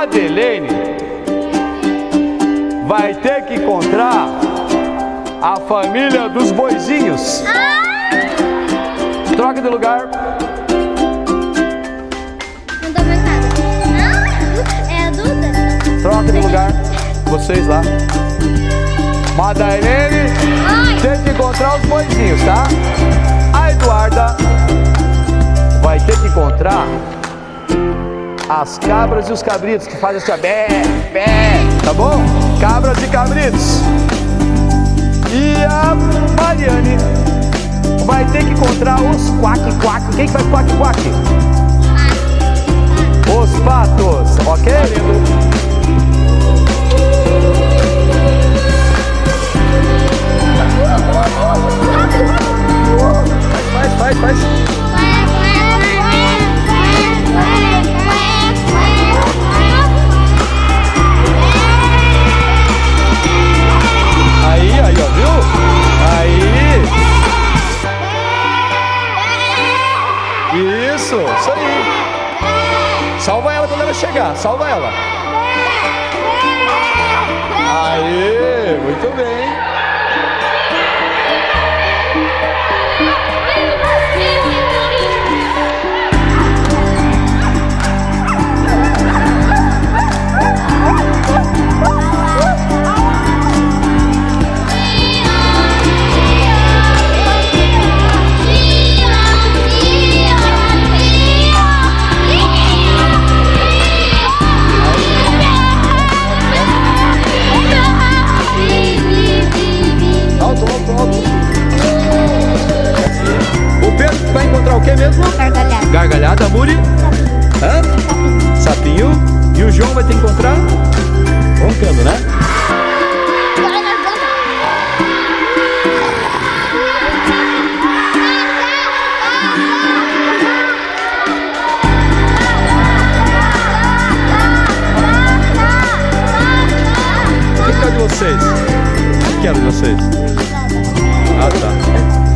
Madeleine vai ter que encontrar a família dos boizinhos. Troca de lugar. Não dá mais nada. Ah, é a Duda? Troca de lugar. Vocês lá. Madeleine Ai. tem que encontrar os boizinhos, tá? A Eduarda as cabras e os cabritos que fazem assim, ó, bé, bé, tá bom? Cabras e cabritos. E a Mariane vai ter que encontrar os quack quack. Quem que faz quack quack? Isso, isso aí. Salva ela quando ela chegar, salva ela. Aí, muito bem. João vai que encontrar? Roncando, né? O que é de vocês? Que de vocês? Ah, tá.